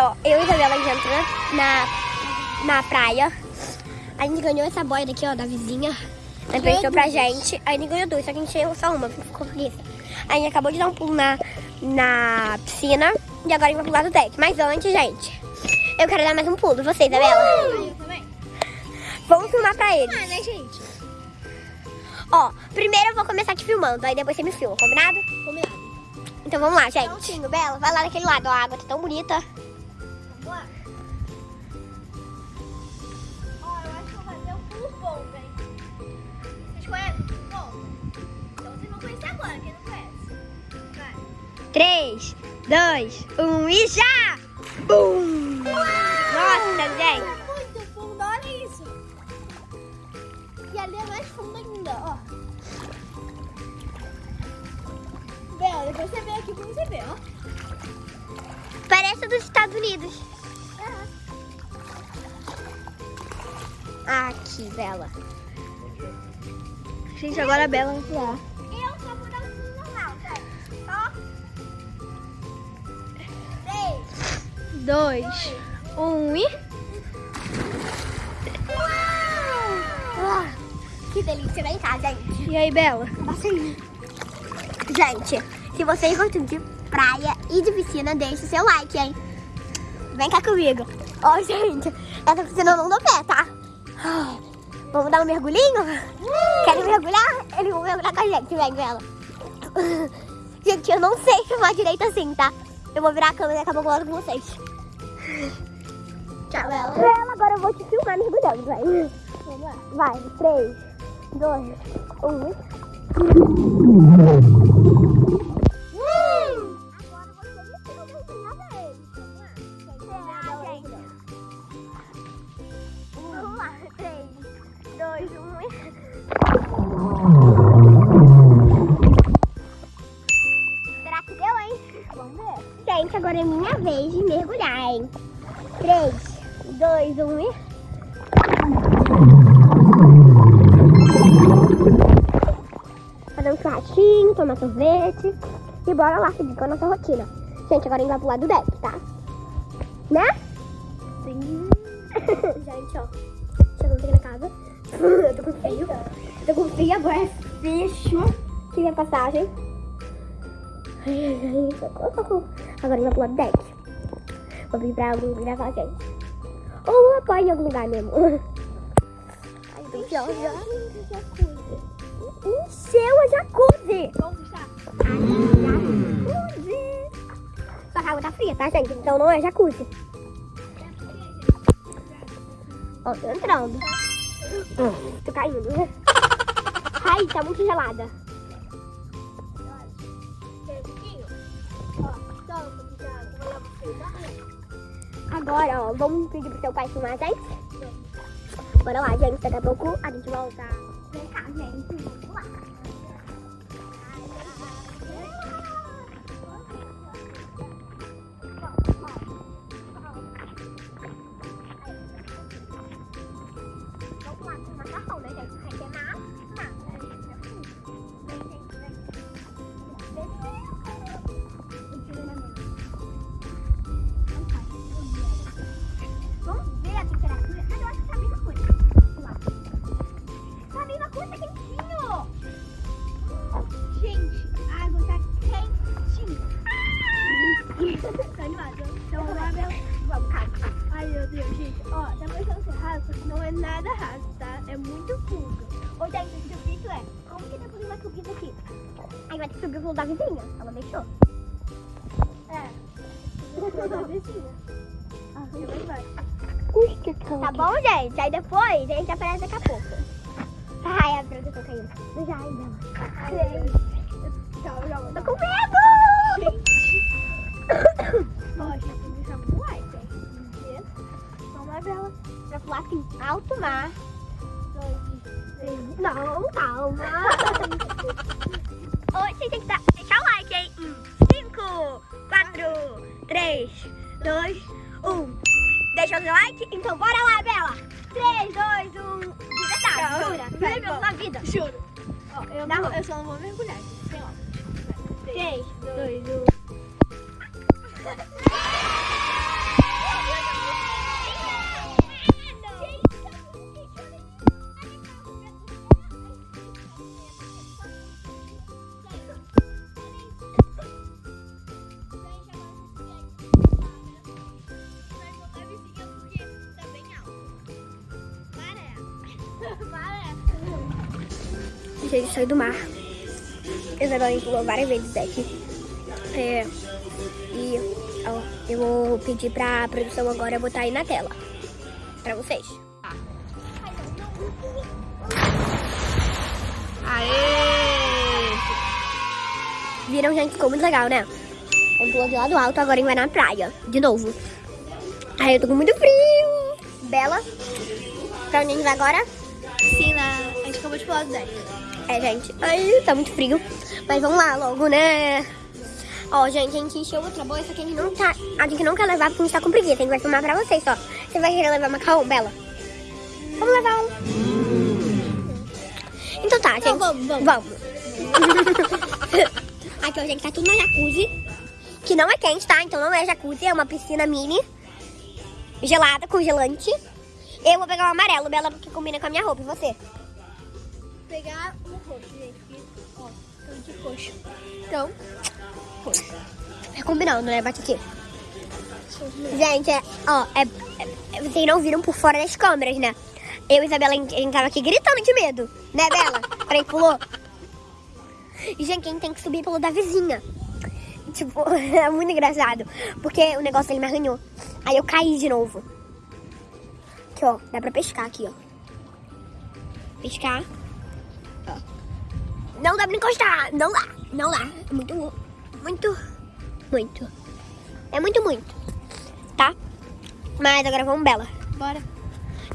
ó, eu e a Isabela a gente entrou na, na praia. A gente ganhou essa boia daqui, ó, da vizinha. Ela emprestou pra gente. A gente ganhou duas, só que a gente ganhou só uma, ficou. Aí a gente acabou de dar um pulo na, na piscina. E agora a gente vai pular do deck. Mas antes, gente, eu quero dar mais um pulo. Você, Isabela? Eu também. Vamos filmar pra eles. Ah, né, gente? Ó, primeiro eu vou começar aqui filmando, aí depois você me filma, combinado? Combinado. Então vamos lá, gente. Prontinho, Bela, vai lá daquele lado, ó, a água tá tão bonita. 3, 2, 1 e já! Bum! Nossa, gente. É muito fundo, olha isso. E ali é mais fundo ainda, ó. Bela, depois você vem aqui pra você ver, ó. Parece dos Estados Unidos. Aqui, Bela. Gente, agora a Bela vai pular. 2, 1 e... Uau! Que delícia, vem cá, gente. E aí, Bela? Gente, se vocês gostam de praia e de piscina, deixa o seu like, hein? Vem cá comigo. Ó, gente, essa piscina não dá pé, tá? Vamos dar um mergulhinho? Querem mergulhar? Eles vão mergulhar com a gente, vem, Bela. Gente, eu não sei filmar direito assim, tá? Eu vou virar a câmera e acabar falando com vocês. Tchau, Bela. Bela, agora eu vou te filmar mergulhando, vai. Vamos lá. Vai, 3, 2, 1. 2, 1 e... Fazer um churrasquinho, tomar sorvete e bora lá seguir com a nossa rotina. Gente, agora a gente vai pro lado do deck, tá? Né? Sim. Gente, ó. Chegamos aqui na casa. Eu tô com frio. Eu tô com frio, agora é fecho. Que é passagem. Ai, ai, ai, socorro. Agora a gente vai pro lado do deck. Vou vir pra algum lugar com a gente. Ou apoio em algum lugar mesmo. Ai. Encheu a jacuzzi. Jacuzzi. Só que a água tá fria, tá, gente? Então não é jacuzzi. Ó, tô entrando. Tô caindo. Ai, tá muito gelada. Agora, ó, vamos pedir pro seu pai filmar a gente? Bora lá, gente. Daqui a pouco a gente volta. Vem cá, gente. Vamos lá. Não é nada raso, tá? É muito fundo. Ô, gente, o difícil é, como que depois vai subir daqui? Aí vai ter que subir o pulo da vizinha. Ela deixou. É. Da vizinha. Ah, eu vou embora. Tá bom, gente? Aí depois a gente aparece daqui a pouco. Ai, a droga tá caindo. Já, ainda. Ai, Dois, três. Não, calma. Oi, você tem que dar, deixar o like, hein? 5, 4, 3, 2, 1. Deixa o seu like? Então bora lá, Bela. 3, 2, 1. De verdade, Não, jura? Jura pela vida. Juro. Ó, eu, não, eu só não vou mergulhar, gente. Sei lá. 3, 2, 1. Saiu do mar. A Isabela pulou várias vezes daqui. É, e ó, eu vou pedir pra produção agora botar aí na tela. Pra vocês. Aê! Viram, gente? Ficou muito legal, né? Ele pulou de lado alto, agora ele vai na praia. De novo. Ai, eu tô com muito frio. Bela. Pra onde a gente vai agora? Piscina. A gente acabou de pular do deck. É, gente. Ai, tá muito frio. Mas vamos lá logo, né? Ó, gente, a gente encheu outra bolsa que a gente não tá. A gente não quer levar porque a gente tá com preguiça. A gente vai filmar pra vocês só. Você vai querer levar macarrão, Bela? Vamos levar um. Então tá, gente. Então vamos, vamos. Vamos. Aqui, ó, gente, tá tudo na jacuzzi. Que não é quente, tá? Então não é jacuzzi, é uma piscina mini. Gelada, congelante. Eu vou pegar o amarelo, Bela, porque combina com a minha roupa. E você? Pegar o roxo, gente. Ó, tô de roxo. Então, roxo. É combinando, né? Bate aqui. Gente, é, ó, é, é- vocês não viram por fora das câmeras, né? Eu e Isabela, a gente, tava aqui gritando de medo, né, Bela? Gente pulou. E, gente, a gente tem que subir pelo da vizinha. Tipo, é muito engraçado. Porque o negócio dele me arranhou. Aí eu caí de novo. Aqui, ó. Dá pra pescar aqui, ó. Pescar. Não dá pra encostar. Não dá. Não dá. É muito, muito, muito. É muito, muito. Tá? Mas agora vamos, Bela. Bora.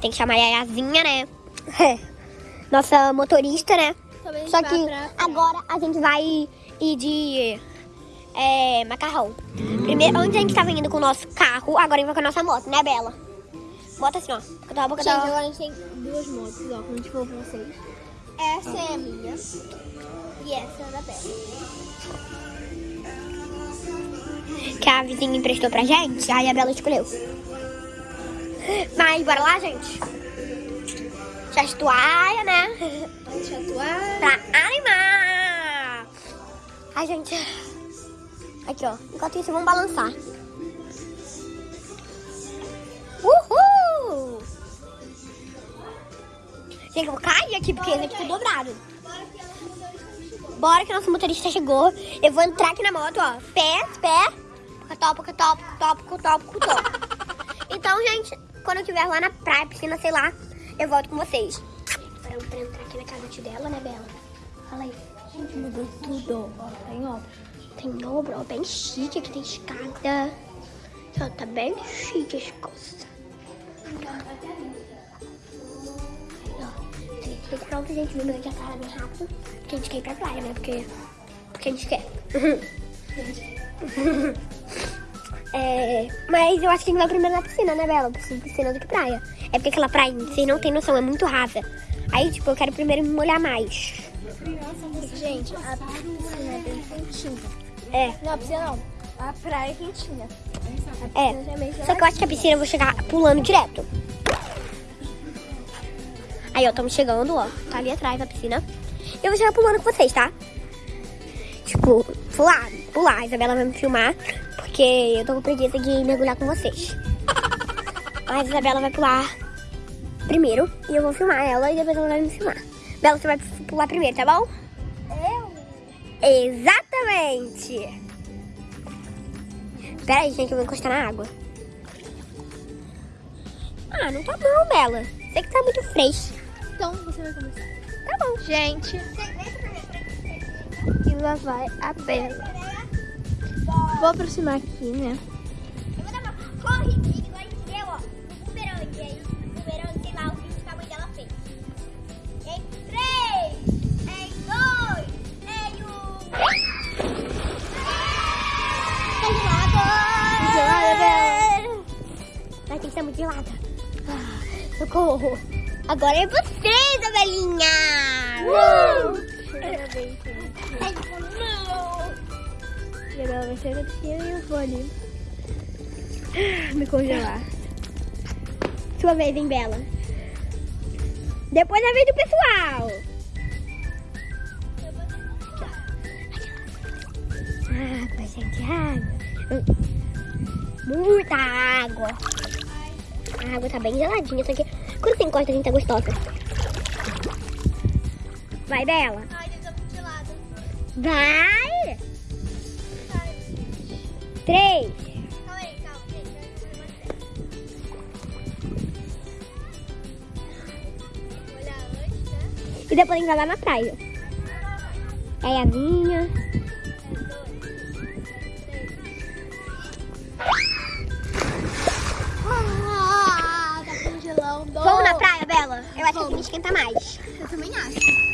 Tem que chamar a Yayazinha, né? Nossa motorista, né? Também Só que pra agora a gente vai ir de é, macarrão. Primeiro, antes a gente tava indo com o nosso carro, agora a gente vai com a nossa moto, né, Bela? Bota assim, ó. Boca boca Gente, agora a gente tem duas motos, ó, como a gente falou pra vocês. Essa é a minha. E essa é a da Bela. Que a vizinha emprestou pra gente, aí a Bela escolheu. Mas bora lá, gente. Já toalha, né? Deixa atuar. pra animar. Ai, gente. Aqui, ó. Enquanto isso, vamos balançar. Eu vou cair aqui porque esse aqui tá dobrado. Bora que nosso motorista chegou. Eu vou entrar aqui na moto, ó. Pé, pé. Cotó, cotó, cotó, cotó, cotó. Então, gente, quando eu estiver lá na praia, piscina, sei lá, eu volto com vocês. Pra, pra entrar aqui na casa dela, né, Bela? Fala aí. Gente, mudou tudo. Ó, tem obra. Tem obra, ó, bem chique, aqui tem escada. Ó, tá bem chique as coisas. Ficar pronto, gente. Vamos já cara bem rápido. Porque a gente quer ir pra praia, né? Porque, porque a gente quer. É, mas eu acho que a gente vai primeiro na piscina, né, Bela? Preciso de piscina do que praia. É porque aquela praia, vocês não tem noção, é muito rasa. Aí, tipo, eu quero primeiro me molhar mais. Gente, a piscina é bem quentinha. É, Não, a piscina não. A praia é quentinha. é. Já é Só que eu acho que a piscina eu vou chegar pulando direto. Aí, ó, estamos chegando, ó. Tá ali atrás a piscina. Eu vou chegar pulando com vocês, tá? Tipo, pular, pular. A Isabela vai me filmar, porque eu tô com preguiça de mergulhar com vocês. Mas a Isabela vai pular primeiro e eu vou filmar ela e depois ela vai me filmar. Bela, você vai pular primeiro, tá bom? Eu? Exatamente! Pera aí, gente, eu vou encostar na água. Ah, não tá bom, Bela. Sei que tá muito fresco. Então você vai começar. Tá bom. Gente, e lá vai a Bela. Vou aproximar aqui, né? Eu vou dar uma corridinha igual a deu, ó. No bumerangue. Aí, no bumerangue, sei lá, o vídeo que a mãe dela fez. Em três, em dois, em um. Tá gelada. Gelada, Bela. Vai ter que estar muito gelada. Ah, socorro. Agora é você, Isabelinha. E agora vai ser na piscina e eu vou ali me congelar. Sua vez, hein, Bela? Depois a vez do pessoal. Água, gente, água. Muita água. A água tá bem geladinha, só que quando você encosta, a gente tá gostosa. Vai, Bela. Ai, lado. Vai! Ai, Três. Calma aí, calma, gente. vai. Olhar antes, né? E depois a gente vai lá na praia. É a minha. Esquenta mais. Eu também acho.